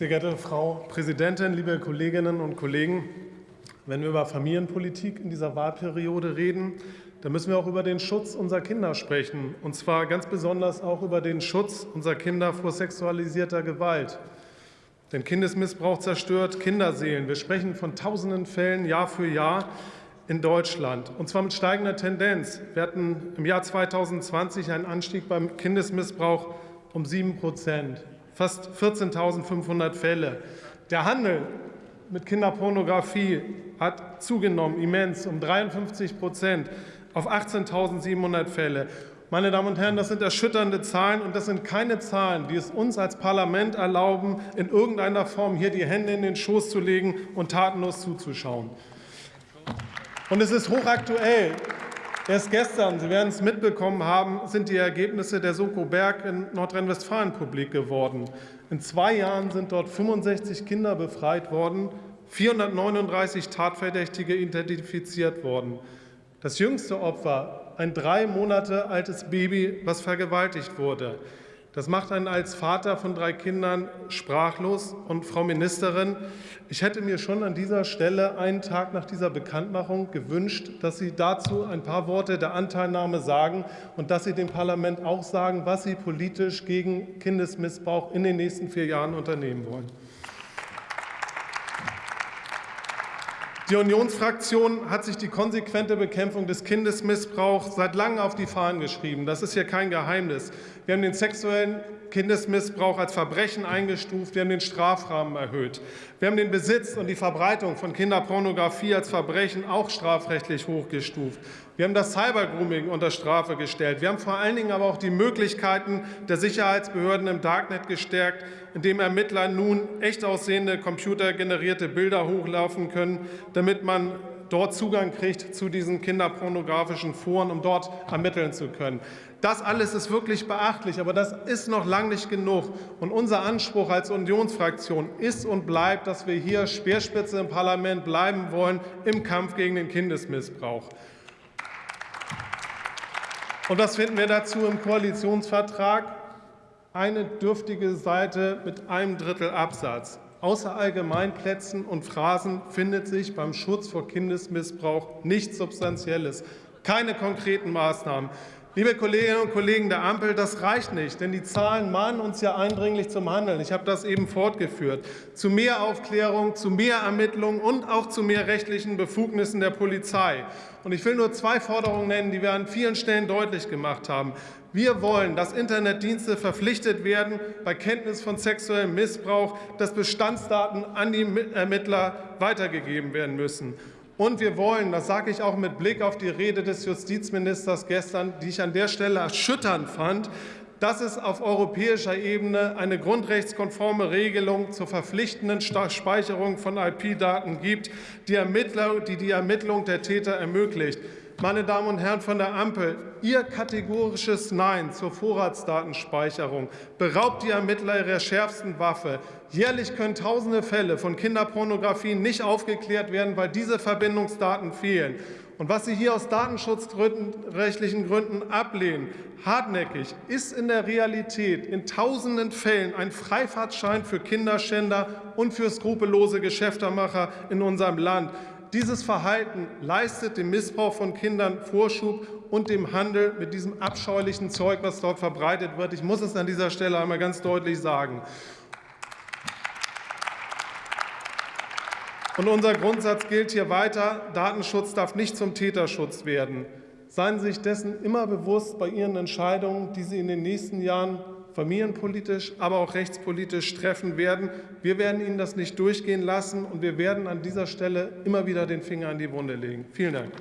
Sehr geehrte Frau Präsidentin, liebe Kolleginnen und Kollegen! Wenn wir über Familienpolitik in dieser Wahlperiode reden, dann müssen wir auch über den Schutz unserer Kinder sprechen, und zwar ganz besonders auch über den Schutz unserer Kinder vor sexualisierter Gewalt. Denn Kindesmissbrauch zerstört Kinderseelen. Wir sprechen von tausenden Fällen Jahr für Jahr in Deutschland, und zwar mit steigender Tendenz. Wir hatten im Jahr 2020 einen Anstieg beim Kindesmissbrauch um 7 Prozent fast 14.500 Fälle. Der Handel mit Kinderpornografie hat zugenommen, immens, um 53 Prozent auf 18.700 Fälle. Meine Damen und Herren, das sind erschütternde Zahlen, und das sind keine Zahlen, die es uns als Parlament erlauben, in irgendeiner Form hier die Hände in den Schoß zu legen und tatenlos zuzuschauen. Und es ist hochaktuell. Erst gestern, Sie werden es mitbekommen haben, sind die Ergebnisse der Soko Berg in Nordrhein-Westfalen publik geworden. In zwei Jahren sind dort 65 Kinder befreit worden, 439 Tatverdächtige identifiziert worden. Das jüngste Opfer, ein drei Monate altes Baby, was vergewaltigt wurde. Das macht einen als Vater von drei Kindern sprachlos. Und Frau Ministerin, ich hätte mir schon an dieser Stelle einen Tag nach dieser Bekanntmachung gewünscht, dass Sie dazu ein paar Worte der Anteilnahme sagen und dass Sie dem Parlament auch sagen, was Sie politisch gegen Kindesmissbrauch in den nächsten vier Jahren unternehmen wollen. Die Unionsfraktion hat sich die konsequente Bekämpfung des Kindesmissbrauchs seit langem auf die Fahnen geschrieben. Das ist hier kein Geheimnis. Wir haben den sexuellen Kindesmissbrauch als Verbrechen eingestuft. Wir haben den Strafrahmen erhöht. Wir haben den Besitz und die Verbreitung von Kinderpornografie als Verbrechen auch strafrechtlich hochgestuft. Wir haben das Cybergrooming unter Strafe gestellt. Wir haben vor allen Dingen aber auch die Möglichkeiten der Sicherheitsbehörden im Darknet gestärkt, indem Ermittler nun echt aussehende computergenerierte Bilder hochlaufen können, damit man dort Zugang kriegt zu diesen kinderpornografischen Foren, um dort ermitteln zu können. Das alles ist wirklich beachtlich, aber das ist noch lange nicht genug. Und unser Anspruch als Unionsfraktion ist und bleibt, dass wir hier Speerspitze im Parlament bleiben wollen im Kampf gegen den Kindesmissbrauch. Und was finden wir dazu im Koalitionsvertrag? Eine dürftige Seite mit einem Drittel Absatz. Außer Allgemeinplätzen und Phrasen findet sich beim Schutz vor Kindesmissbrauch nichts Substanzielles, keine konkreten Maßnahmen. Liebe Kolleginnen und Kollegen der Ampel, das reicht nicht, denn die Zahlen mahnen uns ja eindringlich zum Handeln. Ich habe das eben fortgeführt. Zu mehr Aufklärung, zu mehr Ermittlungen und auch zu mehr rechtlichen Befugnissen der Polizei. Und ich will nur zwei Forderungen nennen, die wir an vielen Stellen deutlich gemacht haben. Wir wollen, dass Internetdienste verpflichtet werden, bei Kenntnis von sexuellem Missbrauch, dass Bestandsdaten an die Ermittler weitergegeben werden müssen. Und wir wollen, das sage ich auch mit Blick auf die Rede des Justizministers gestern, die ich an der Stelle erschütternd fand, dass es auf europäischer Ebene eine grundrechtskonforme Regelung zur verpflichtenden Speicherung von IP-Daten gibt, die, die die Ermittlung der Täter ermöglicht. Meine Damen und Herren von der Ampel, Ihr kategorisches Nein zur Vorratsdatenspeicherung beraubt die Ermittler ihrer schärfsten Waffe. Jährlich können tausende Fälle von Kinderpornografie nicht aufgeklärt werden, weil diese Verbindungsdaten fehlen. Und was Sie hier aus datenschutzrechtlichen Gründen ablehnen, hartnäckig, ist in der Realität in tausenden Fällen ein Freifahrtschein für Kinderschänder und für skrupellose Geschäftemacher in unserem Land. Dieses Verhalten leistet dem Missbrauch von Kindern Vorschub und dem Handel mit diesem abscheulichen Zeug, was dort verbreitet wird. Ich muss es an dieser Stelle einmal ganz deutlich sagen. Und unser Grundsatz gilt hier weiter. Datenschutz darf nicht zum Täterschutz werden. Seien Sie sich dessen immer bewusst bei Ihren Entscheidungen, die Sie in den nächsten Jahren familienpolitisch, aber auch rechtspolitisch treffen werden. Wir werden Ihnen das nicht durchgehen lassen, und wir werden an dieser Stelle immer wieder den Finger an die Wunde legen. Vielen Dank.